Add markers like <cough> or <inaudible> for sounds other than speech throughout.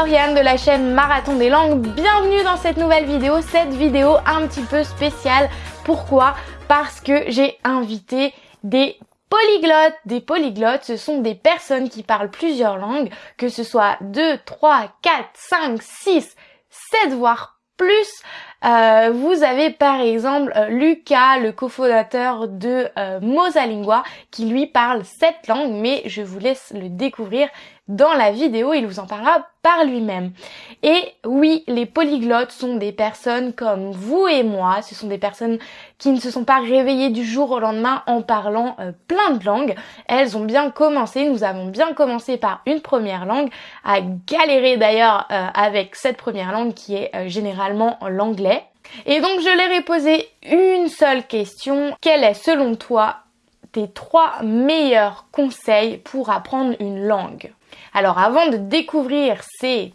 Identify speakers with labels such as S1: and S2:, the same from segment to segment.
S1: Lauriane de la chaîne Marathon des langues, bienvenue dans cette nouvelle vidéo, cette vidéo un petit peu spéciale. Pourquoi? Parce que j'ai invité des polyglottes. Des polyglottes, ce sont des personnes qui parlent plusieurs langues, que ce soit 2, 3, 4, 5, 6, 7 voire plus. Euh, vous avez par exemple euh, Lucas, le cofondateur de euh, Mosalingua, qui lui parle cette langue, mais je vous laisse le découvrir dans la vidéo, il vous en parlera par lui-même. Et oui, les polyglottes sont des personnes comme vous et moi, ce sont des personnes qui ne se sont pas réveillées du jour au lendemain en parlant plein de langues. Elles ont bien commencé, nous avons bien commencé par une première langue, à galérer d'ailleurs avec cette première langue qui est généralement l'anglais et donc je leur ai posé une seule question. Quel est selon toi tes trois meilleurs conseils pour apprendre une langue? Alors avant de découvrir ces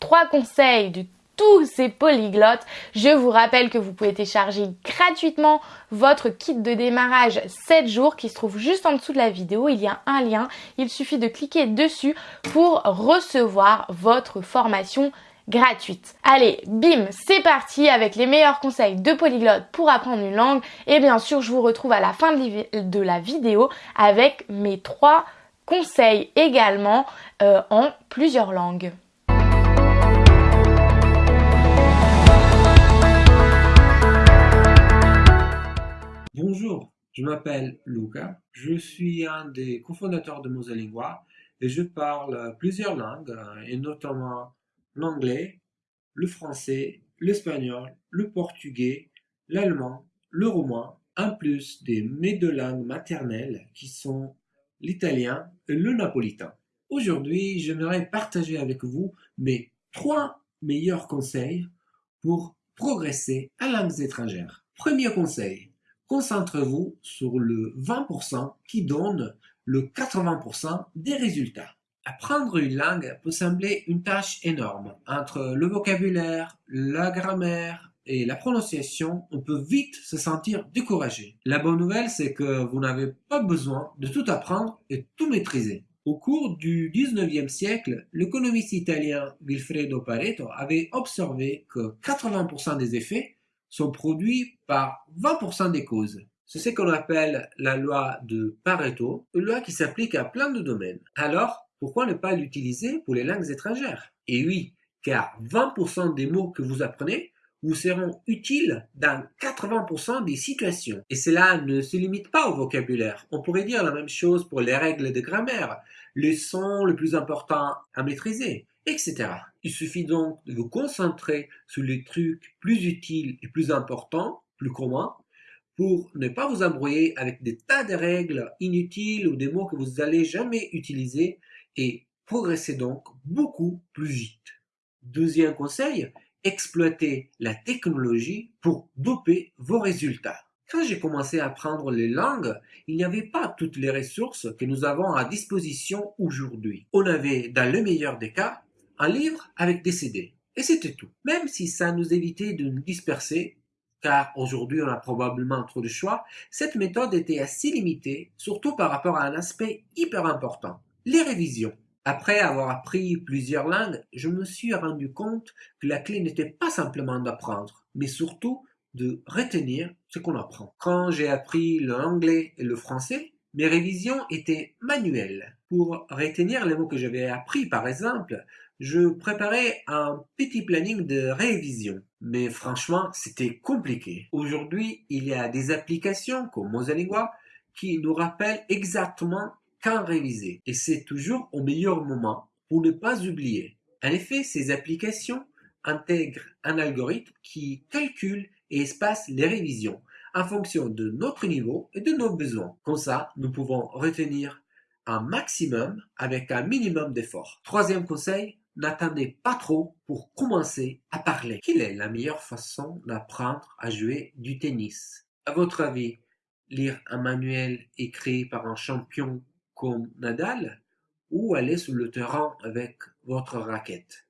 S1: trois conseils de tous ces polyglottes, je vous rappelle que vous pouvez télécharger gratuitement votre kit de démarrage 7 jours qui se trouve juste en dessous de la vidéo. Il y a un lien, il suffit de cliquer dessus pour recevoir votre formation gratuite. Allez, bim, c'est parti avec les meilleurs conseils de polyglotte pour apprendre une langue. Et bien sûr, je vous retrouve à la fin de la vidéo avec mes trois conseils également euh, en plusieurs langues.
S2: Bonjour, je m'appelle Luca, je suis un des cofondateurs de Mosalingua et je parle plusieurs langues et notamment l'anglais, le français, l'espagnol, le portugais, l'allemand, le roumain, en plus des mes deux langues maternelles qui sont l'italien le napolitain. Aujourd'hui, j'aimerais partager avec vous mes trois meilleurs conseils pour progresser à langues étrangères. Premier conseil, concentrez-vous sur le 20% qui donne le 80% des résultats. Apprendre une langue peut sembler une tâche énorme. Entre le vocabulaire, la grammaire et la prononciation, on peut vite se sentir découragé. La bonne nouvelle, c'est que vous n'avez pas besoin de tout apprendre et tout maîtriser. Au cours du 19e siècle, l'économiste italien Vilfredo Pareto avait observé que 80% des effets sont produits par 20% des causes. C'est ce qu'on appelle la loi de Pareto, une loi qui s'applique à plein de domaines. Alors, pourquoi ne pas l'utiliser pour les langues étrangères? Et oui, car 20% des mots que vous apprenez vous seront utiles dans 80% des situations. Et cela ne se limite pas au vocabulaire. On pourrait dire la même chose pour les règles de grammaire, les sons les plus importants à maîtriser, etc. Il suffit donc de vous concentrer sur les trucs plus utiles et plus importants, plus communs, pour ne pas vous embrouiller avec des tas de règles inutiles ou des mots que vous n'allez jamais utiliser et progressez donc beaucoup plus vite. Deuxième conseil, exploitez la technologie pour doper vos résultats. Quand j'ai commencé à apprendre les langues, il n'y avait pas toutes les ressources que nous avons à disposition aujourd'hui. On avait, dans le meilleur des cas, un livre avec des CD. Et c'était tout. Même si ça nous évitait de nous disperser, car aujourd'hui on a probablement trop de choix, cette méthode était assez limitée, surtout par rapport à un aspect hyper important, les révisions. Après avoir appris plusieurs langues, je me suis rendu compte que la clé n'était pas simplement d'apprendre, mais surtout de retenir ce qu'on apprend. Quand j'ai appris l'anglais et le français, mes révisions étaient manuelles. Pour retenir les mots que j'avais appris, par exemple, je préparais un petit planning de révision. Mais franchement, c'était compliqué. Aujourd'hui, il y a des applications comme Mosalingua qui nous rappellent exactement quand réviser. Et c'est toujours au meilleur moment pour ne pas oublier. En effet, ces applications intègrent un algorithme qui calcule et espace les révisions en fonction de notre niveau et de nos besoins. Comme ça, nous pouvons retenir un maximum avec un minimum d'effort. Troisième conseil, n'attendez pas trop pour commencer à parler. Quelle est la meilleure façon d'apprendre à jouer du tennis? À votre avis, lire un manuel écrit par un champion Nadal ou aller sur le terrain avec votre raquette?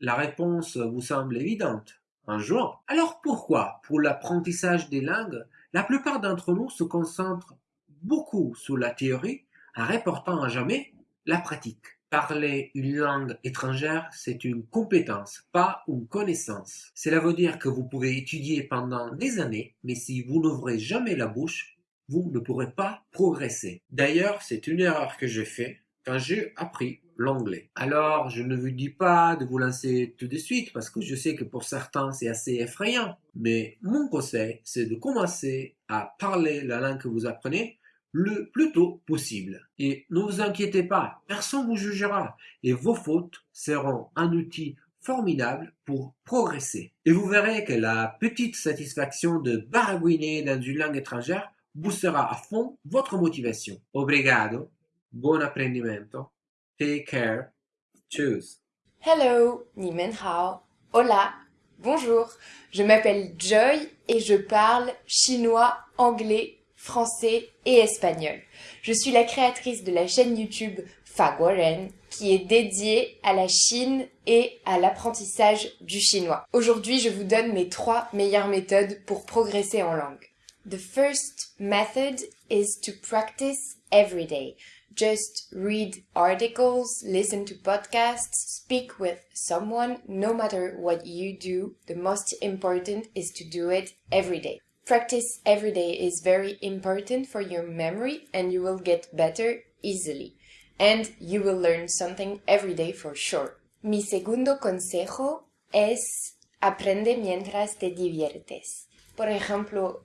S2: La réponse vous semble évidente. Un jour. Alors pourquoi, pour l'apprentissage des langues, la plupart d'entre nous se concentrent beaucoup sur la théorie en reportant à jamais la pratique Parler une langue étrangère, c'est une compétence, pas une connaissance. Cela veut dire que vous pouvez étudier pendant des années, mais si vous n'ouvrez jamais la bouche, vous ne pourrez pas progresser. D'ailleurs, c'est une erreur que j'ai faite quand j'ai appris l'anglais. Alors, je ne vous dis pas de vous lancer tout de suite parce que je sais que pour certains c'est assez effrayant. Mais mon conseil, c'est de commencer à parler la langue que vous apprenez le plus tôt possible. Et ne vous inquiétez pas, personne vous jugera et vos fautes seront un outil formidable pour progresser. Et vous verrez que la petite satisfaction de baragouiner dans une langue étrangère boostera à fond votre motivation. Obrigado, bon apprendimento, take care, choose.
S3: Hello, ni hao, hola, bonjour, je m'appelle Joy et je parle chinois, anglais, français et espagnol. Je suis la créatrice de la chaîne YouTube Faguaren qui est dédiée à la Chine et à l'apprentissage du chinois. Aujourd'hui, je vous donne mes trois meilleures méthodes pour progresser en langue. The first method is to practice every day. Just read articles, listen to podcasts, speak with someone, no matter what you do. The most important is to do it every day. Practice every day is very important for your memory and you will get better easily. And you will learn something every day for sure. Mi segundo consejo es aprende mientras te diviertes. Por ejemplo,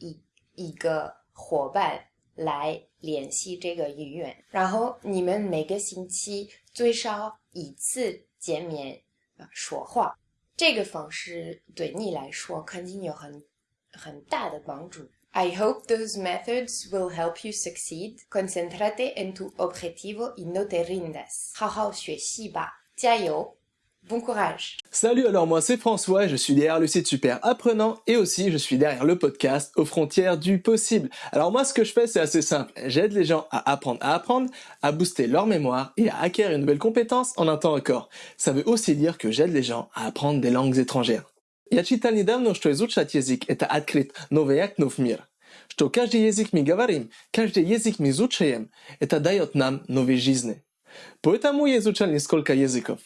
S3: 一一个伙伴来联系这个语言，然后你们每个星期最少一次见面说话。这个方式对你来说肯定有很很大的帮助。I hope those methods will help you succeed. Concentrate en tu objetivo y no te rindas. 好好学习吧，加油 ！Bon courage
S4: Salut, alors moi c'est François, je suis derrière le site Super Apprenant et aussi je suis derrière le podcast aux frontières du possible. Alors moi ce que je fais c'est assez simple, j'aide les gens à apprendre à apprendre, à booster leur mémoire et à acquérir une nouvelle compétence en un temps record. Ça veut aussi dire que j'aide les gens à apprendre des langues étrangères. Я читал недавно, что изучать язык – это открыть новые окно в мир. Что каждый язык мы говорим, каждый язык мы изучаем – это дает нам новые жизни. Поэтому я изучал несколько языков.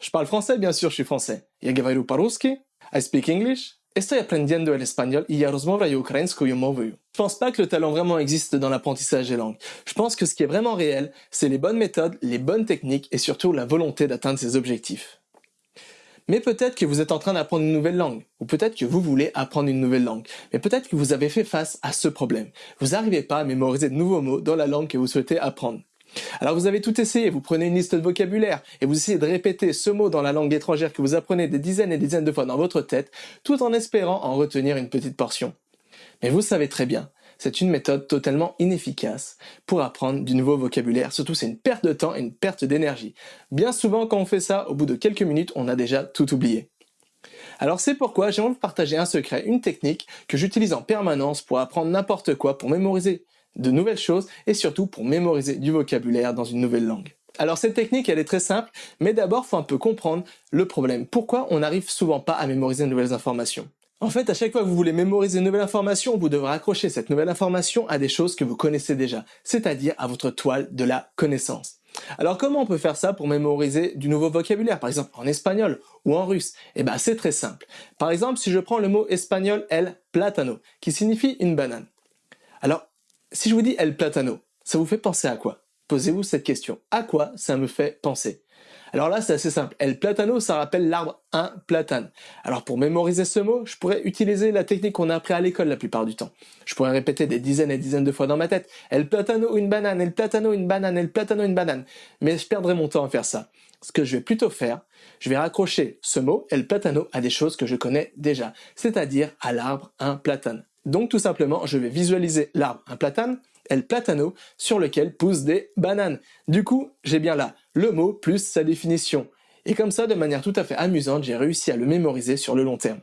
S4: Je parle français, bien sûr, je suis français. Я говорю по-русски, I speak English, estoy aprendiendo el español y я размовляю украинскую мовою. Je pense pas que le talent vraiment existe dans l'apprentissage des langues. Je pense que ce qui est vraiment réel, c'est les bonnes méthodes, les bonnes techniques et surtout la volonté d'atteindre ses objectifs. Mais peut-être que vous êtes en train d'apprendre une nouvelle langue, ou peut-être que vous voulez apprendre une nouvelle langue, mais peut-être que vous avez fait face à ce problème. Vous n'arrivez pas à mémoriser de nouveaux mots dans la langue que vous souhaitez apprendre. Alors vous avez tout essayé, vous prenez une liste de vocabulaire et vous essayez de répéter ce mot dans la langue étrangère que vous apprenez des dizaines et des dizaines de fois dans votre tête, tout en espérant en retenir une petite portion. Mais vous savez très bien, c'est une méthode totalement inefficace pour apprendre du nouveau vocabulaire, surtout c'est une perte de temps et une perte d'énergie. Bien souvent quand on fait ça, au bout de quelques minutes, on a déjà tout oublié. Alors c'est pourquoi j'aimerais vous partager un secret, une technique que j'utilise en permanence pour apprendre n'importe quoi, pour mémoriser de nouvelles choses et surtout pour mémoriser du vocabulaire dans une nouvelle langue. Alors cette technique, elle est très simple, mais d'abord, faut un peu comprendre le problème. Pourquoi on n'arrive souvent pas à mémoriser de nouvelles informations? En fait, à chaque fois que vous voulez mémoriser une nouvelle information, vous devrez accrocher cette nouvelle information à des choses que vous connaissez déjà, c'est-à-dire à votre toile de la connaissance. Alors comment on peut faire ça pour mémoriser du nouveau vocabulaire, par exemple en espagnol ou en russe? Eh ben c'est très simple. Par exemple, si je prends le mot espagnol el platano, qui signifie une banane. Alors si je vous dis El Platano, ça vous fait penser à quoi? Posez-vous cette question. À quoi ça me fait penser? Alors là, c'est assez simple. El Platano, ça rappelle l'arbre un platane. Alors pour mémoriser ce mot, je pourrais utiliser la technique qu'on a appris à l'école la plupart du temps. Je pourrais répéter des dizaines et dizaines de fois dans ma tête. El Platano, une banane, El Platano, une banane, El Platano, une banane. Mais je perdrais mon temps à faire ça. Ce que je vais plutôt faire, je vais raccrocher ce mot, El Platano, à des choses que je connais déjà. C'est-à-dire à l'arbre un platane. Donc tout simplement, je vais visualiser l'arbre, un platane, el platano, sur lequel poussent des bananes. Du coup, j'ai bien là le mot plus sa définition. Et comme ça, de manière tout à fait amusante, j'ai réussi à le mémoriser sur le long terme.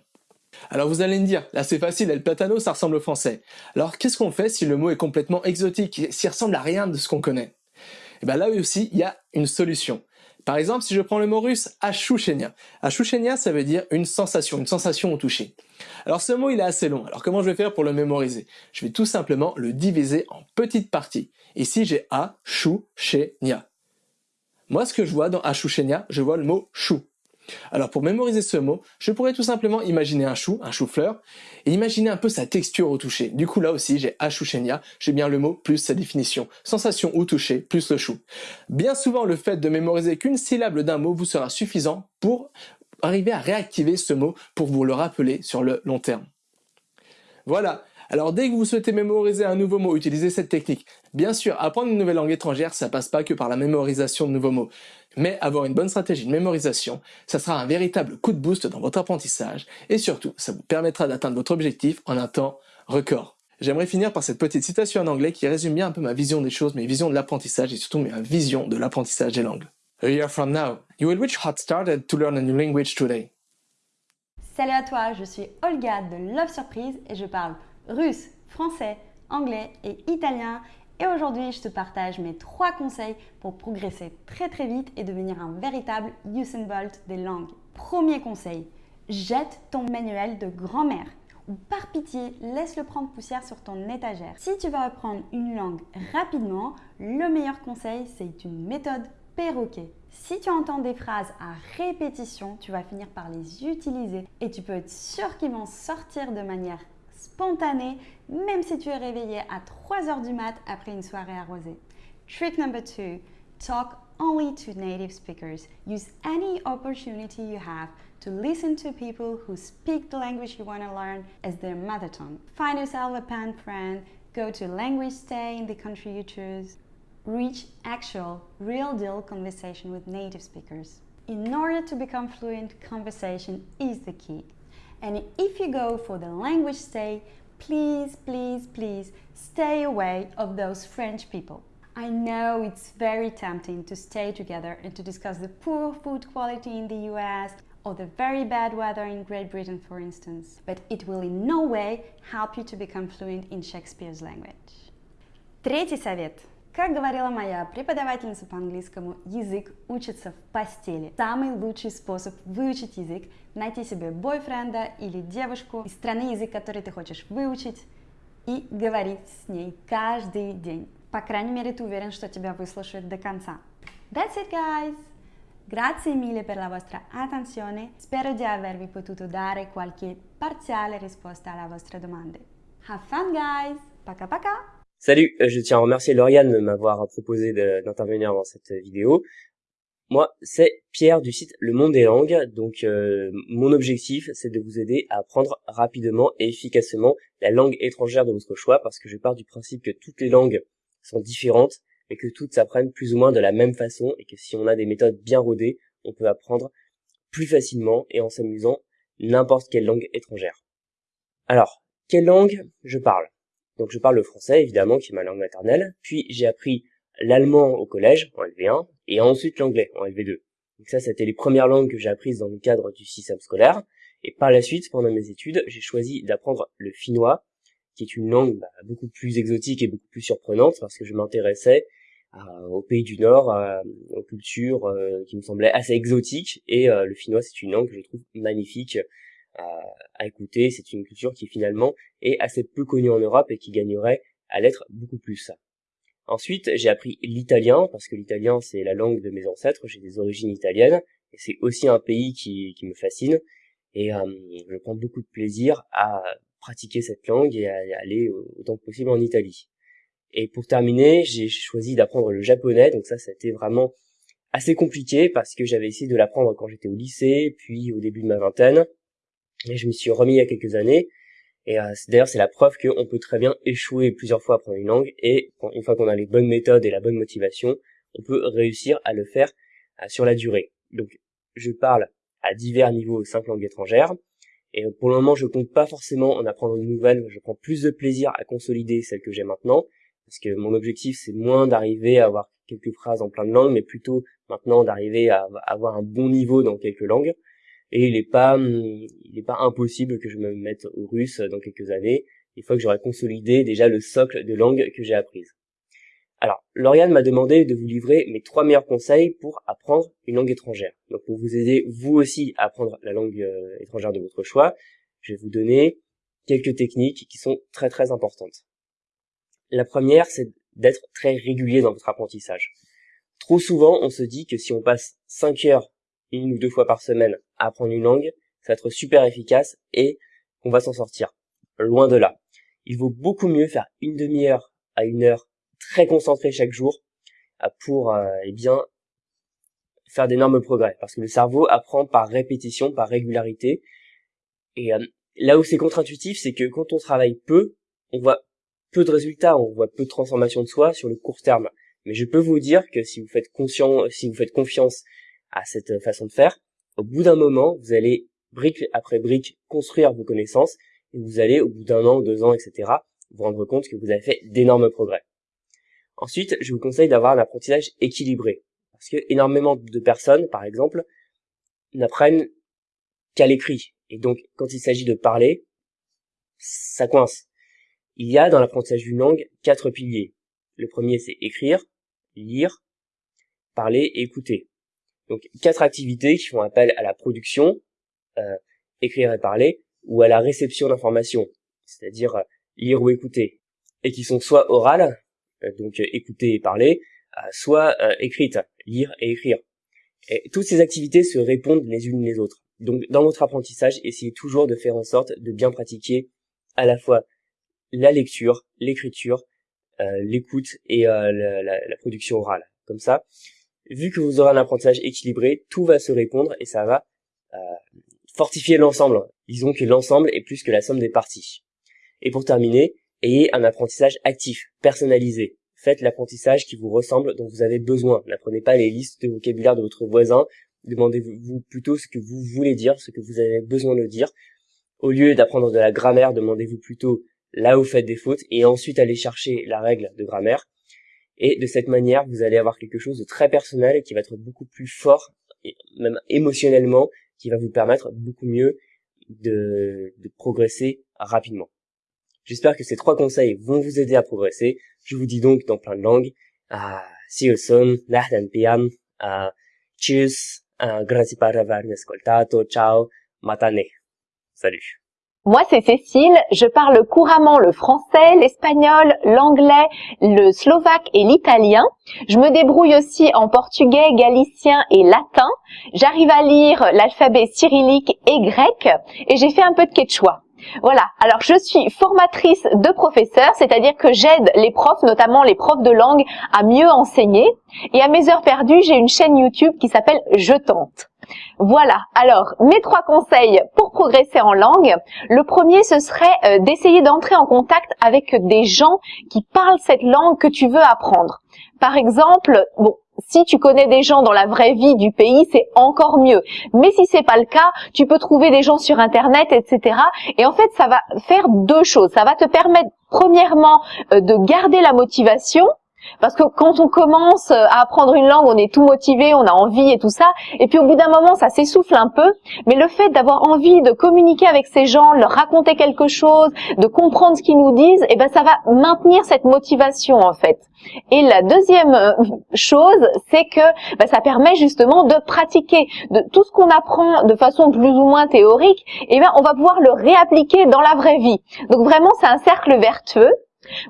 S4: Alors vous allez me dire, là c'est facile, El Platano ça ressemble au français. Alors qu'est-ce qu'on fait si le mot est complètement exotique, s'il ressemble à rien de ce qu'on connaît? Et eh bien là aussi, il y a une solution. Par exemple, si je prends le mot russe achouchenia. Achouchenia, ça veut dire une sensation, une sensation au toucher. Alors ce mot, il est assez long. Alors comment je vais faire pour le mémoriser? Je vais tout simplement le diviser en petites parties. Ici, j'ai achouchenia. Moi, ce que je vois dans achouchenia, je vois le mot chou. Alors pour mémoriser ce mot, je pourrais tout simplement imaginer un chou, un chou-fleur, et imaginer un peu sa texture au toucher. Du coup là aussi j'ai achouchenia, j'ai bien le mot plus sa définition. Sensation au toucher plus le chou. Bien souvent le fait de mémoriser qu'une syllabe d'un mot vous sera suffisant pour arriver à réactiver ce mot pour vous le rappeler sur le long terme. Voilà, alors dès que vous souhaitez mémoriser un nouveau mot, utilisez cette technique. Bien sûr, apprendre une nouvelle langue étrangère, ça passe pas que par la mémorisation de nouveaux mots. Mais avoir une bonne stratégie de mémorisation, ça sera un véritable coup de boost dans votre apprentissage et surtout, ça vous permettra d'atteindre votre objectif en un temps record. J'aimerais finir par cette petite citation en anglais qui résume bien un peu ma vision des choses, mes visions de l'apprentissage et surtout ma vision de l'apprentissage des langues. A year from now, you will reach hot started to learn a new language today.
S5: Salut à toi, je suis Olga de Love Surprise et je parle russe, français, anglais et italien. Et aujourd'hui, je te partage mes trois conseils pour progresser très très vite et devenir un véritable Usain Bolt des langues. Premier conseil, jette ton manuel de grand-mère ou par pitié, laisse-le prendre poussière sur ton étagère. Si tu veux apprendre une langue rapidement, le meilleur conseil, c'est une méthode perroquet. Si tu entends des phrases à répétition, tu vas finir par les utiliser et tu peux être sûr qu'ils vont sortir de manière spontané, même si tu es réveillé à 3 heures du mat après une soirée arrosée. Trick number two, talk only to native speakers. Use any opportunity you have to listen to people who speak the language you want to learn as their mother tongue. Find yourself a pen friend, go to language stay in the country you choose. Reach actual, real deal conversation with native speakers. In order to become fluent, conversation is the key. And if you go for the language stay, please, please, please stay away of those French people. I know it's very tempting to stay together and to discuss the poor food quality in the US or the very bad weather in Great Britain, for instance, but it will in no way help you to become fluent in Shakespeare's language. Третий совет – Как говорила моя преподавательница по английскому, язык учится в постели. Самый лучший способ выучить язык – найти себе бойфренда или девушку из страны язык, который ты хочешь выучить, и говорить с ней каждый день. По крайней мере, ты уверен, что тебя выслушают до конца. That's it, guys! Grazie mille per la vostra attenzione. Spero di avervi potuto dare qualche parziale risposta alla vostra domande. Have fun, guys! Пока-пока!
S6: Salut, euh, je tiens à remercier Lauriane de m'avoir proposé d'intervenir dans cette vidéo. Moi, c'est Pierre du site Le Monde des Langues, donc euh, mon objectif, c'est de vous aider à apprendre rapidement et efficacement la langue étrangère de votre choix, parce que je pars du principe que toutes les langues sont différentes, et que toutes s'apprennent plus ou moins de la même façon, et que si on a des méthodes bien rodées, on peut apprendre plus facilement et en s'amusant n'importe quelle langue étrangère. Alors, quelle langue je parle? Donc je parle le français évidemment qui est ma langue maternelle, puis j'ai appris l'allemand au collège en LV1 et ensuite l'anglais en LV2. Donc ça c'était les premières langues que j'ai apprises dans le cadre du système scolaire. Et par la suite pendant mes études j'ai choisi d'apprendre le finnois qui est une langue bah, beaucoup plus exotique et beaucoup plus surprenante parce que je m'intéressais au pays du Nord, aux cultures euh, qui me semblaient assez exotiques. Et euh, le finnois c'est une langue que je trouve magnifique à, écouter. C'est une culture qui finalement est assez peu connue en Europe et qui gagnerait à l'être beaucoup plus. Ensuite, j'ai appris l'italien, parce que l'italien, c'est la langue de mes ancêtres, j'ai des origines italiennes, et c'est aussi un pays qui, me fascine, et euh, je prends beaucoup de plaisir à pratiquer cette langue et à aller autant que possible en Italie. Et pour terminer, j'ai choisi d'apprendre le japonais, donc ça, c'était vraiment assez compliqué, parce que j'avais essayé de l'apprendre quand j'étais au lycée, puis au début de ma vingtaine, je m'y suis remis il y a quelques années. Et euh, d'ailleurs, c'est la preuve qu'on peut très bien échouer plusieurs fois à apprendre une langue. Et une fois qu'on a les bonnes méthodes et la bonne motivation, on peut réussir à le faire euh, sur la durée. Donc, je parle à divers niveaux cinq langues étrangères. Et pour le moment, je compte pas forcément en apprendre une nouvelle. Je prends plus de plaisir à consolider celle que j'ai maintenant. Parce que mon objectif, c'est moins d'arriver à avoir quelques phrases en plein de langues, mais plutôt maintenant d'arriver à avoir un bon niveau dans quelques langues. Et il n'est est pas impossible que je me mette au russe dans quelques années, une fois que j'aurai consolidé déjà le socle de langue que j'ai apprise. Alors, Lauriane m'a demandé de vous livrer mes trois meilleurs conseils pour apprendre une langue étrangère. Donc, pour vous aider vous aussi à apprendre la langue euh, étrangère de votre choix, je vais vous donner quelques techniques qui sont très très importantes. La première, c'est d'être très régulier dans votre apprentissage. Trop souvent, on se dit que si on passe 5 heures une ou deux fois par semaine à apprendre une langue, ça va être super efficace et qu'on va s'en sortir. Loin de là. Il vaut beaucoup mieux faire une demi-heure à une heure très concentré chaque jour euh, pour euh, eh bien faire d'énormes progrès parce que le cerveau apprend par répétition, par régularité. Et euh, là où c'est contre-intuitif, c'est que quand on travaille peu, on voit peu de résultats, on voit peu de transformation de soi sur le court terme. Mais je peux vous dire que si vous faites si vous faites confiance à cette façon de faire, au bout d'un moment, vous allez brique après brique construire vos connaissances et vous allez au bout d'un an, deux ans, etc. vous rendre compte que vous avez fait d'énormes progrès. Ensuite, je vous conseille d'avoir un apprentissage équilibré. Parce que énormément de personnes, par exemple, n'apprennent qu'à l'écrit. Et donc, quand il s'agit de parler, ça coince. Il y a dans l'apprentissage d'une langue quatre piliers. Le premier, c'est écrire, lire, parler et écouter. Donc, quatre activités qui font appel à la production, euh, écrire et parler, ou à la réception d'informations, c'est-à-dire euh, lire ou écouter, et qui sont soit orales, euh, donc écouter et parler, soit écrite, lire et écrire. Et toutes ces activités se répondent les unes les autres. Donc dans votre apprentissage, essayez toujours de faire en sorte de bien pratiquer à la fois la lecture, l'écriture, l'écoute et la, la, production orale. Comme ça, vu que vous aurez un apprentissage équilibré, tout va se répondre et ça va fortifier l'ensemble. Disons que l'ensemble est plus que la somme des parties. Et pour terminer, Ayez un apprentissage actif, personnalisé. Faites l'apprentissage qui vous ressemble, dont vous avez besoin. N'apprenez pas les listes de vocabulaire de votre voisin. Demandez-vous plutôt ce que vous voulez dire, ce que vous avez besoin de dire. Au lieu d'apprendre de la grammaire, demandez-vous plutôt là où vous faites des fautes et ensuite allez chercher la règle de grammaire. Et de cette manière, vous allez avoir quelque chose de très personnel qui va être beaucoup plus fort, même émotionnellement, qui va vous permettre beaucoup mieux de, de progresser rapidement. J'espère que ces trois conseils vont vous aider à progresser. Je vous dis donc dans plein de langues. Uh, see you soon. Nahdan pian. Uh, tschüss. Uh, grazie per avermi ascoltato. Ciao. Matane. Salut.
S7: Moi, c'est Cécile. Je parle couramment le français, l'espagnol, l'anglais, le slovaque et l'italien. Je me débrouille aussi en portugais, galicien et latin. J'arrive à lire l'alphabet cyrillique et grec. Et j'ai fait un peu de quechua. Voilà, alors je suis formatrice de professeurs, c'est-à-dire que j'aide les profs, notamment les profs de langue, à mieux enseigner. Et à mes heures perdues, j'ai une chaîne YouTube qui s'appelle Je tente. Voilà, alors mes trois conseils pour progresser en langue. Le premier, ce serait euh, d'essayer d'entrer en contact avec des gens qui parlent cette langue que tu veux apprendre. Par exemple, bon, si tu connais des gens dans la vraie vie du pays, c'est encore mieux. Mais si c'est pas le cas, tu peux trouver des gens sur internet, etc. Et en fait, ça va faire deux choses. Ça va te permettre, premièrement, euh, de garder la motivation parce que quand on commence à apprendre une langue, on est tout motivé, on a envie et tout ça. Et puis au bout d'un moment, ça s'essouffle un peu. Mais le fait d'avoir envie de communiquer avec ces gens, leur raconter quelque chose, de comprendre ce qu'ils nous disent, eh ben ça va maintenir cette motivation en fait. Et la deuxième euh, <laughs> chose, c'est que ben, ça permet justement de pratiquer de tout ce qu'on apprend de façon plus ou moins théorique. Eh ben on va pouvoir le réappliquer dans la vraie vie. Donc vraiment, c'est un cercle vertueux.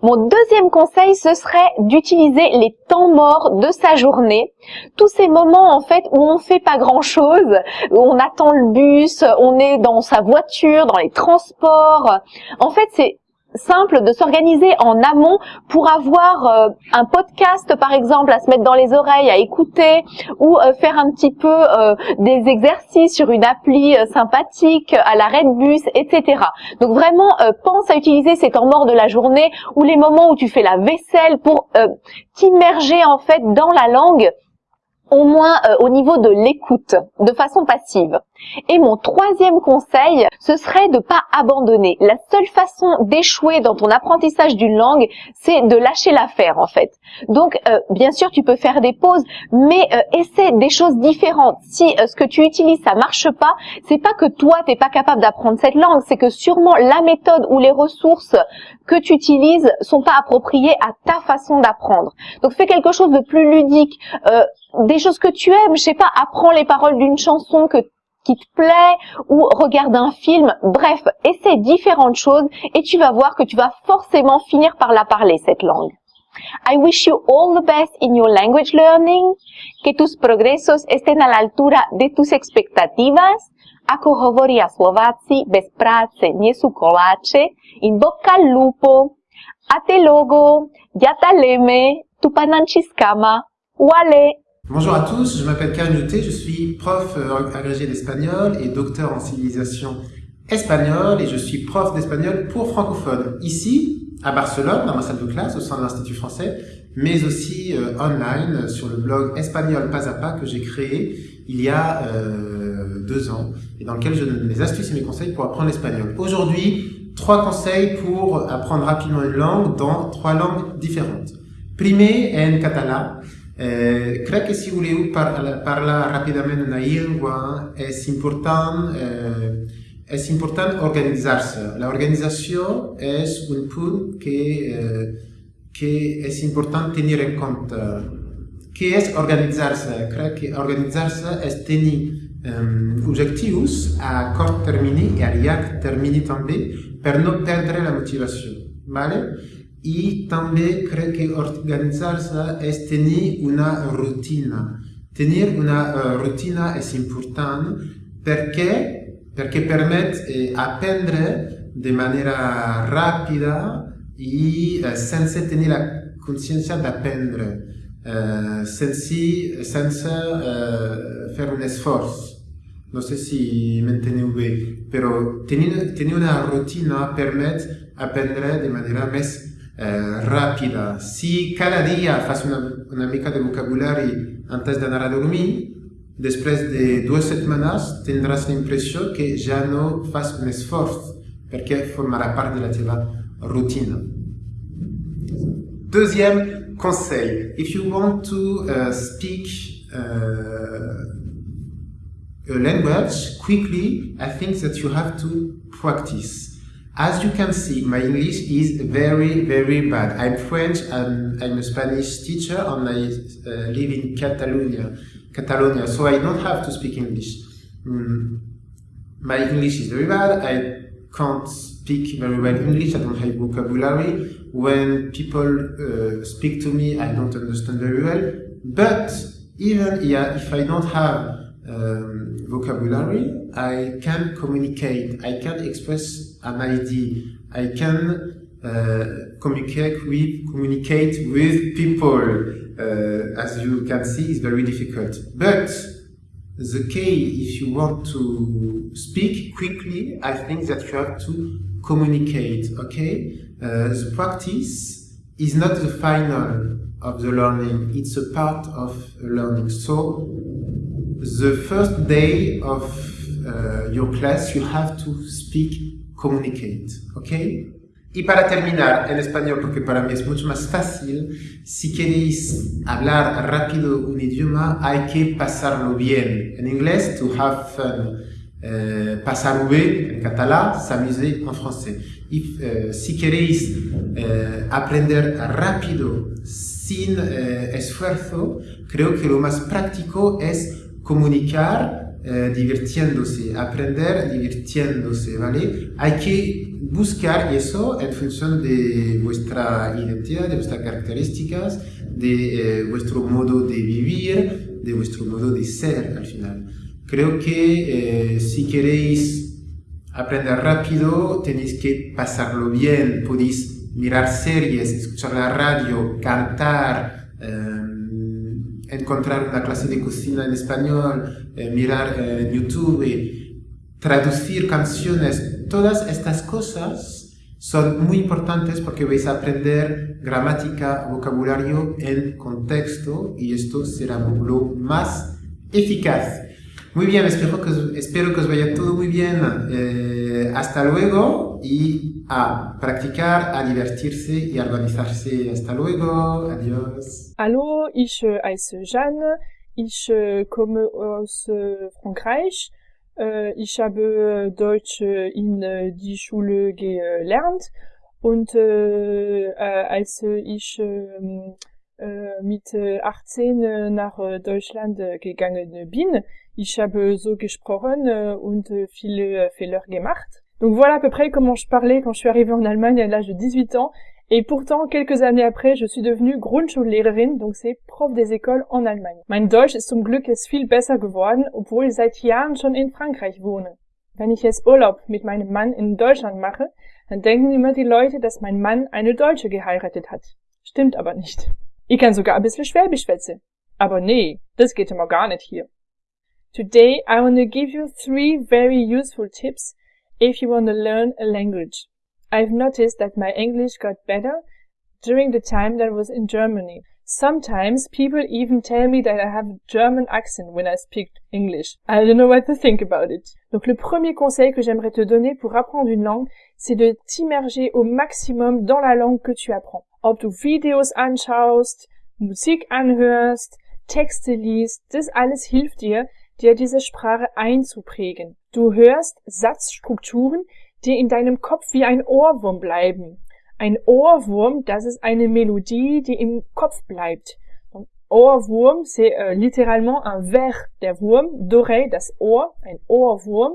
S7: Mon deuxième conseil, ce serait d'utiliser les temps morts de sa journée. Tous ces moments, en fait, où on fait pas grand chose, où on attend le bus, on est dans sa voiture, dans les transports. En fait, c'est simple de s'organiser en amont pour avoir euh, un podcast par exemple à se mettre dans les oreilles à écouter ou euh, faire un petit peu euh, des exercices sur une appli sympathique à l'arrêt de bus etc donc vraiment pense à utiliser ces temps morts de la journée ou les moments où tu fais la vaisselle pour t'immerger en fait dans la langue au moins au niveau de l'écoute de façon passive Et mon troisième conseil, ce serait de pas abandonner. La seule façon d'échouer dans ton apprentissage d'une langue, c'est de lâcher l'affaire en fait. Donc euh, bien sûr tu peux faire des pauses, mais euh, essaie des choses différentes. Si euh, ce que tu utilises ça marche pas, c'est pas que toi t'es pas capable d'apprendre cette langue, c'est que sûrement la méthode ou les ressources que tu utilises sont pas appropriées à ta façon d'apprendre. Donc fais quelque chose de plus ludique, des choses que tu aimes, je sais pas, apprends les paroles d'une chanson que qui te plaît ou regarde un film. Bref, essaie différentes choses et tu vas voir que tu vas forcément finir par la parler, cette langue. I wish you all the best in your language learning, que tus progresos estén a la altura de tus expectativas, ako hovoria Slováci, bez práce nie sú koláče, in al lupo, a te logo, ya taleme, tu pananchiskama, wale.
S8: Bonjour à tous, je m'appelle Karim Youté, je suis prof euh, agrégé d'espagnol et docteur en civilisation espagnole et je suis prof d'espagnol pour francophones ici à Barcelone dans ma salle de classe au sein de l'Institut français mais aussi euh, online sur le blog Espagnol Pas à Pas que j'ai créé il y a euh, deux ans et dans lequel je donne mes astuces et mes conseils pour apprendre l'espagnol. Aujourd'hui, trois conseils pour apprendre rapidement une langue dans trois langues différentes. Primer en catalan, Eh, crec que si voleu par parlar ràpidament una llengua és important, eh, és important organitzar-se. L'organització és un punt que, eh, que és important tenir en compte. Què és organitzar-se? Crec que organitzar-se és tenir um, objectius a curt termini i a llarg termini també per no perdre la motivació. Vale? Y también creo que organizarse es tener una rutina. Tener una uh, rutina es importante porque, porque permite eh, aprender de manera rápida y uh, sin tener la conciencia de aprender, uh, sin, sin uh, hacer un esfuerzo. No sé si me entiendo bien, pero tener, tener una rutina permite aprender de manera más eh, rápida. Si cada día haces una, una mica de vocabulario antes de dormir, después de dos semanas tendrás la impresión que ya no haces un esfuerzo, porque formará parte de la tuya rutina. Deuxième conseil, if you want to uh, speak uh, a language quickly, I think that you have to practice. As you can see, my English is very, very bad. I'm French and I'm a Spanish teacher and I uh, live in Catalonia, Catalonia, so I don't have to speak English. Mm. My English is very bad. I can't speak very well English. I don't have vocabulary. When people uh, speak to me, I don't understand very well. But even yeah, if I don't have um, vocabulary, I can communicate, I can express an idea, I can uh, communicate with communicate with people. Uh, as you can see, is very difficult. But the key, if you want to speak quickly, I think that you have to communicate. Okay, uh, the practice is not the final of the learning; it's a part of learning. So the first day of uh, your class, you have to speak, communicate, ¿ok? Y para terminar en español, porque para mí es mucho más fácil, si queréis hablar rápido un idioma, hay que pasarlo bien. En inglés, to have fun. Euh, pasar bien en catalán, s'amuser en français. Y euh, si queréis euh, aprender rápido, sin esfuerzo, creo que lo más práctico es comunicar eh, divirtiéndose, aprender divirtiéndose, ¿vale? Hay que buscar eso en función de vuestra identidad, de vuestras características, de eh, vuestro modo de vivir, de vuestro modo de ser al final. Creo que eh, si queréis aprender rápido, tenéis que pasarlo bien, podéis mirar series, escuchar la radio, cantar, encontrar una clase de cocina en español, eh, mirar eh, YouTube, traducir canciones, todas estas cosas son muy importantes porque vais a aprender gramática, vocabulario en contexto y esto será lo más eficaz. Muy bien, espero que, os- espero que os vaya todo muy bien. Eh, hasta luego y a practicar, a divertirse y a organizarse. Hasta luego. Adiós.
S9: Hallo, ich äh, heiße Jeanne, ich äh, komme aus äh, Frankreich. Äh, ich habe äh, Deutsch äh, in äh, die Schule gelernt und äh, äh, als äh, ich ähm, äh, mit äh, 18 äh, nach äh, Deutschland äh, gegangen bin, ich habe so gesprochen äh, und viele äh, Fehler gemacht. Donc voilà à peu près comment je parlais quand je suis arrivée en Allemagne à l'âge de 18 ans. Et pourtant, quelques années après, je suis devenue Grundschullehrerin, donc c'est prof des écoles en Allemagne. Mein Deutsch ist zum Glück jetzt viel besser geworden, obwohl ich seit Jahren schon in Frankreich wohne. Wenn ich jetzt Urlaub mit meinem Mann in Deutschland mache, dann denken immer die Leute, dass mein Mann eine Deutsche geheiratet hat. Stimmt aber nicht. Ich kann sogar ein bisschen Schwäbisch schwätze. Aber nee, das geht immer gar nicht hier. Today I want to give you three very useful tips if you want to learn a language. I've noticed that my English got better during the time that I was in Germany. Sometimes people even tell me that I have a German accent when I speak English. I don't know what to think about it. Donc le premier conseil que j'aimerais te donner pour apprendre une langue, c'est de t'immerger au maximum dans la langue que tu apprends. Ob du Videos anschaust, Musik anhörst, Texte liest, das alles hilft dir, dir diese Sprache einzuprägen. Du hörst Satzstrukturen, die in deinem Kopf wie ein Ohrwurm bleiben. Ein Ohrwurm, das ist eine Melodie, die im Kopf bleibt. Ohrwurm, c'est euh, littéralement un verre der Wurm, d'oreille, das Ohr, ein Ohrwurm.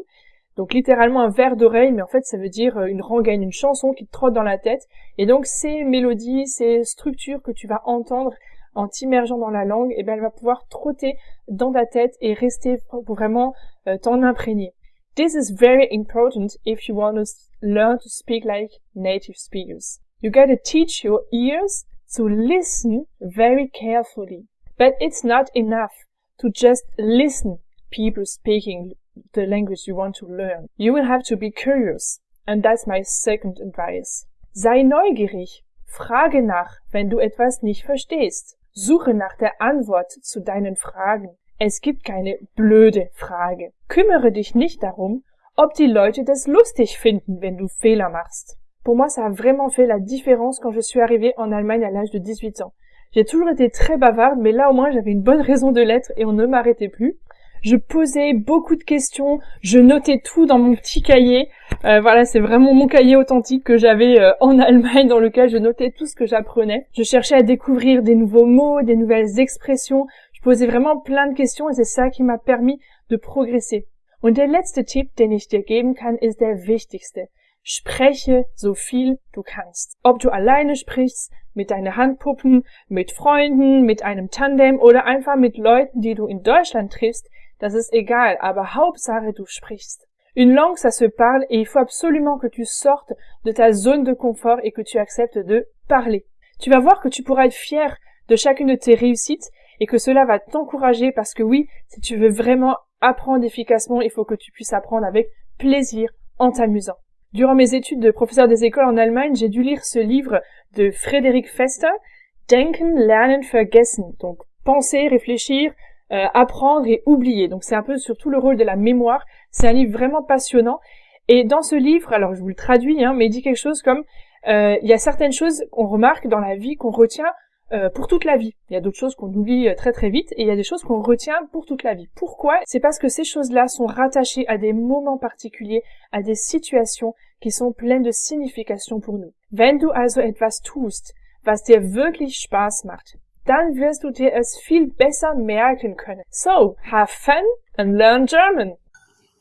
S9: Donc littéralement un verre d'oreille, mais en fait ça veut dire euh, une rengaine, une chanson qui te trotte dans la tête. Et donc ces mélodies, ces structures que tu vas entendre en t'immergeant dans la langue, eh ben elle va pouvoir trotter dans ta tête et rester vraiment euh, t'en imprégner. This is very important if you want to learn to speak like native speakers. You gotta teach your ears to listen very carefully. But it's not enough to just listen people speaking the language you want to learn. You will have to be curious. And that's my second advice. Sei neugierig. Frage nach, wenn du etwas nicht verstehst. Suche nach der Antwort zu deinen Fragen. Es gibt keine blöde Frage. Kümmere dich nicht darum, ob die Leute das lustig finden, wenn du Fehler machst. Pour moi, ça a vraiment fait la différence quand je suis arrivée en Allemagne à l'âge de 18 ans. J'ai toujours été très bavarde, mais là au moins j'avais une bonne raison de l'être et on ne m'arrêtait plus. Je posais beaucoup de questions, je notais tout dans mon petit cahier. Euh, voilà, c'est vraiment mon cahier authentique que j'avais euh, en <laughs> Allemagne dans lequel je notais tout ce que j'apprenais. Je cherchais à découvrir des nouveaux mots, des nouvelles expressions. Je posais vraiment plein de questions et c'est ça qui m'a permis de progresser. Und der letzte Tipp, den ich dir geben kann, ist der wichtigste. Spreche so viel du kannst. Ob du alleine sprichst, mit deinen Handpuppen, mit Freunden, mit einem Tandem oder einfach mit Leuten, die du in Deutschland triffst, das ist egal, aber Hauptsache du sprichst. Une langue, ça se parle et il faut absolument que tu sortes de ta zone de confort et que tu acceptes de parler. Tu vas voir que tu pourras être fier de chacune de tes réussites et que cela va t'encourager parce que oui, si tu veux vraiment apprendre efficacement, il faut que tu puisses apprendre avec plaisir en t'amusant. Durant mes études de professeur des écoles en Allemagne, j'ai dû lire ce livre de Frédéric Fester, Denken, Lernen, Vergessen. Donc, penser, réfléchir, euh, apprendre et oublier. Donc, c'est un peu surtout le rôle de la mémoire. C'est un livre vraiment passionnant. Et dans ce livre, alors je vous le traduis, hein, mais il dit quelque chose comme euh, il y a certaines choses qu'on remarque dans la vie qu'on retient euh, pour toute la vie. Il y a d'autres choses qu'on oublie euh, très très vite et il y a des choses qu'on retient pour toute la vie. Pourquoi? C'est parce que ces choses-là sont rattachées à des moments particuliers, à des situations qui sont pleines de signification pour nous. Wenn du also etwas tust, was dir wirklich Spaß macht, dann wirst du dir es viel besser merken können. So, have fun and learn German.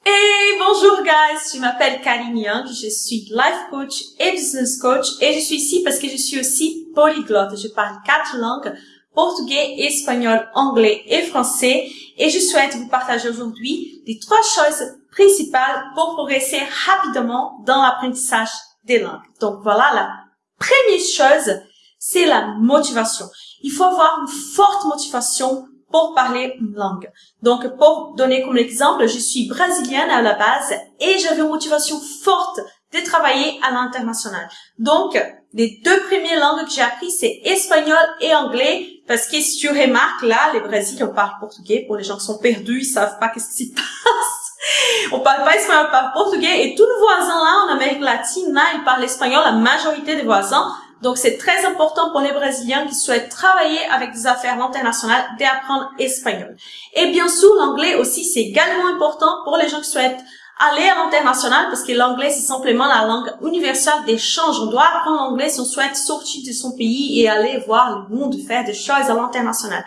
S10: Et bonjour guys, je m'appelle Karine Young, je suis life coach et business coach et je suis ici parce que je suis aussi polyglotte. Je parle quatre langues, portugais, espagnol, anglais et français et je souhaite vous partager aujourd'hui les trois choses principales pour progresser rapidement dans l'apprentissage des langues. Donc voilà, la première chose, c'est la motivation. Il faut avoir une forte motivation pour parler une langue. Donc, pour donner comme exemple, je suis brésilienne à la base et j'avais une motivation forte de travailler à l'international. Donc, Les deux premières langues que j'ai appris, c'est espagnol et anglais, parce que si tu remarques, là, les Brésiliens parlent portugais. Pour les gens qui sont perdus, ils savent pas qu'est-ce qui se passe. <laughs> on parle pas espagnol, on parle portugais. Et tous nos voisins là, en Amérique latine, là, ils parlent espagnol, la majorité des voisins. Donc, c'est très important pour les Brésiliens qui souhaitent travailler avec des affaires internationales d'apprendre espagnol. Et bien sûr, l'anglais aussi, c'est également important pour les gens qui souhaitent aller à l'international parce que l'anglais c'est simplement la langue universelle d'échange. On doit apprendre l'anglais si on souhaite sortir de son pays et aller voir le monde, faire des choses à l'international.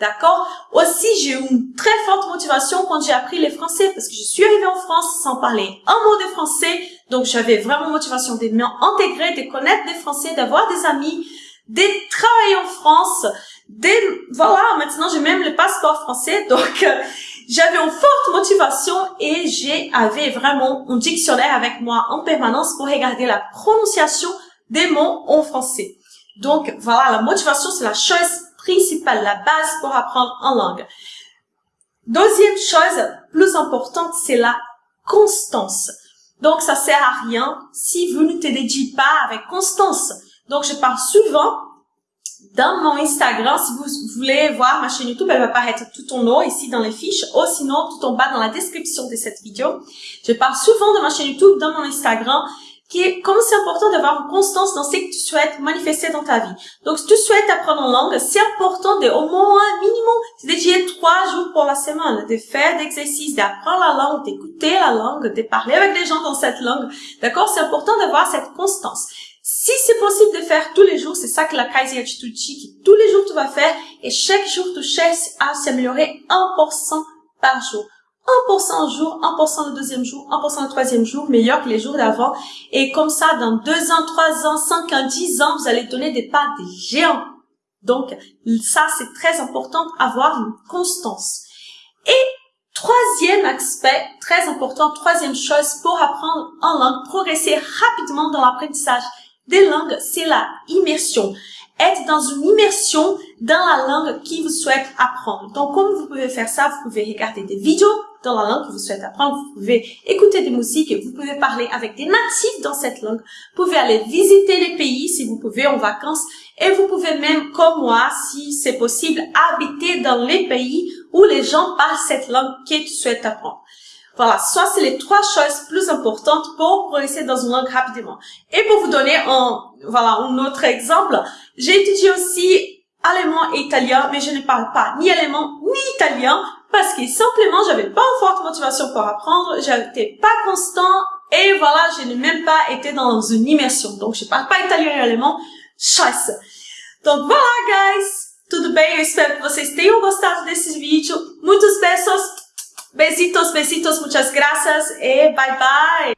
S10: D'accord? Aussi, j'ai eu une très forte motivation quand j'ai appris les français parce que je suis arrivée en France sans parler un mot de français. Donc, j'avais vraiment motivation de m'intégrer, de connaître des français, d'avoir des amis, de travailler en France. De, voilà, maintenant j'ai même le passeport français. <laughs> Donc, euh, j'avais une forte motivation et j'ai avait vraiment un dictionnaire avec moi en permanence pour regarder la prononciation des mots en français. Donc voilà, la motivation c'est la chose principale, la base pour apprendre en langue. Deuxième chose plus importante, c'est la constance. Donc ça sert à rien si vous ne te dédiez pas avec constance. Donc je parle souvent dans mon Instagram, si vous voulez voir ma chaîne YouTube, elle va apparaître tout en haut ici dans les fiches, ou sinon tout en bas dans la description de cette vidéo. Je parle souvent de ma chaîne YouTube dans mon Instagram, qui est comme c'est important d'avoir une constance dans ce que tu souhaites manifester dans ta vie. Donc, si tu souhaites apprendre une langue, c'est important de au moins minimum dédier trois jours pour la semaine, de faire des exercices, d'apprendre la langue, d'écouter la langue, de parler avec les gens dans cette langue. D'accord? C'est important d'avoir cette constance. Si c'est possible de faire tous les jours, c'est ça que la Kaiser Attitude dit, tous les jours tu vas faire et chaque jour tu cherches à s'améliorer 1% par jour. 1% un jour, 1% le deuxième jour, 1% le troisième jour, meilleur que les jours d'avant. Et comme ça, dans deux ans, trois ans, cinq ans, dix ans, vous allez donner des pas des géants. Donc, ça, c'est très important, avoir une constance. Et troisième aspect, très important, troisième chose pour apprendre en langue, progresser rapidement dans l'apprentissage des langues, c'est la immersion. Être dans une immersion dans la langue qui vous souhaite apprendre. Donc, comme vous pouvez faire ça, vous pouvez regarder des vidéos dans la langue que vous souhaitez apprendre, vous pouvez écouter des musiques, vous pouvez parler avec des natifs dans cette langue, vous pouvez aller visiter les pays si vous pouvez en vacances, et vous pouvez même, comme moi, si c'est possible, habiter dans les pays où les gens parlent cette langue que tu souhaites apprendre. Voilà, soit c'est les trois choses plus importantes pour progresser dans une langue rapidement. Et pour vous donner un, voilà, un autre exemple, j'ai étudié aussi allemand et italien, mais je ne parle pas ni allemand ni italien parce que simplement j'avais pas une forte motivation pour apprendre, j'étais pas constant et voilà, je n'ai même pas été dans une immersion. Donc je parle pas italien et allemand, chasse. Donc voilà guys, tudo bem? Eu espero que vocês tenham gostado desse vídeo. Muitos beijos Besitos, besitos, muchas gracias e bye bye.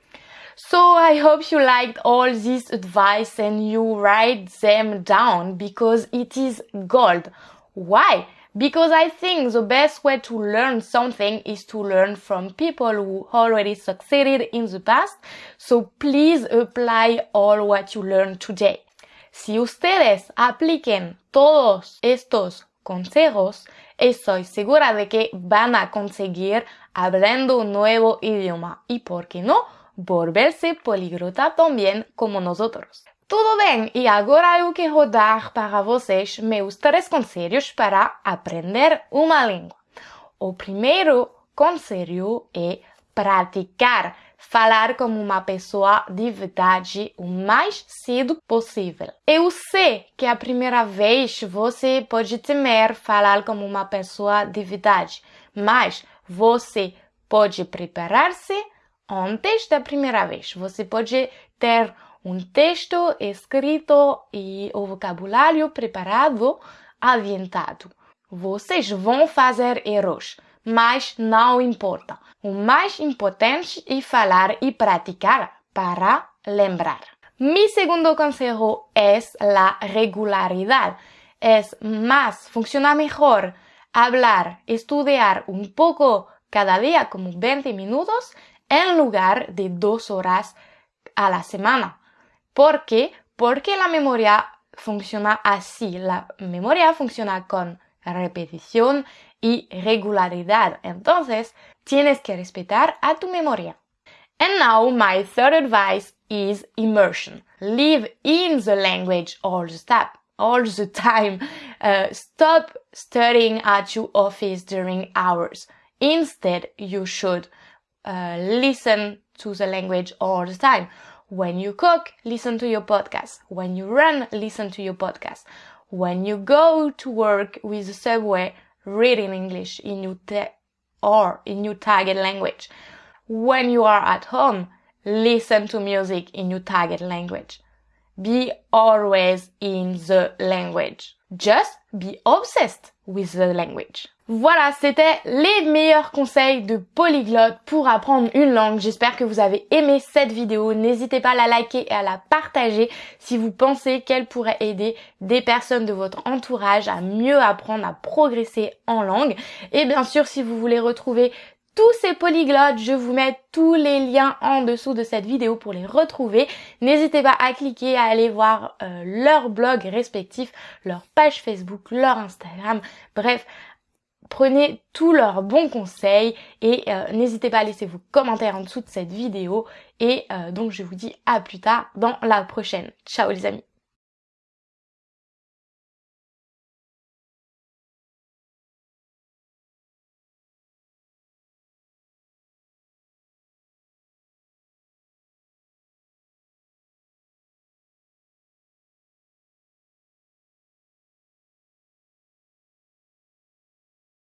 S1: So I hope you liked all this advice and you write them down because it is gold. Why? Because I think the best way to learn something is to learn from people who already succeeded in the past. So please apply all what you learned today. Si ustedes apliquen todos estos consejos, estoy segura de que van a conseguir hablando un nuevo idioma y, ¿por qué no?, volverse poliglota también como nosotros. Tudo bem, e agora eu quero dar para vocês meus três conselhos para aprender uma língua. O primeiro conselho é praticar falar como uma pessoa de verdade o mais cedo possível. Eu sei que a primeira vez você pode temer falar como uma pessoa de verdade, mas você pode preparar-se antes da primeira vez. Você pode ter um texto escrito e o vocabulário preparado, adiantado. Vocês vão fazer erros mas não importa. O mais importante é falar e praticar para lembrar. Mi segundo consejo es la regularidad. Es más, funciona mejor hablar, estudiar un poco cada día como 20 minutos en lugar de dos horas a la semana. ¿Por qué? Porque la memoria funciona así. La memoria funciona con repetición y regularidad. Entonces, tienes que respetar a tu memoria. And now my third advice is immersion. Live in the language all the time. All the time. Uh, stop studying at your office during hours. Instead, you should uh, listen to the language all the time. When you cook, listen to your podcast. When you run, listen to your podcast. When you go to work with the subway, read in English in your or in your target language. When you are at home, listen to music in your target language. Be always in the language. Just be obsessed with the language. Voilà, c'était les meilleurs conseils de polyglotte pour apprendre une langue. J'espère que vous avez aimé cette vidéo. N'hésitez pas à la liker et à la partager si vous pensez qu'elle pourrait aider des personnes de votre entourage à mieux apprendre, à progresser en langue. Et bien sûr, si vous voulez retrouver tous ces polyglottes, je vous mets tous les liens en dessous de cette vidéo pour les retrouver. N'hésitez pas à cliquer, à aller voir euh, leur blog respectif, leur page Facebook, leur Instagram, bref, prenez tous leurs bons conseils et euh, n'hésitez pas à laisser vos commentaires en dessous de cette vidéo et euh, donc je vous dis à plus tard dans la prochaine. Ciao les amis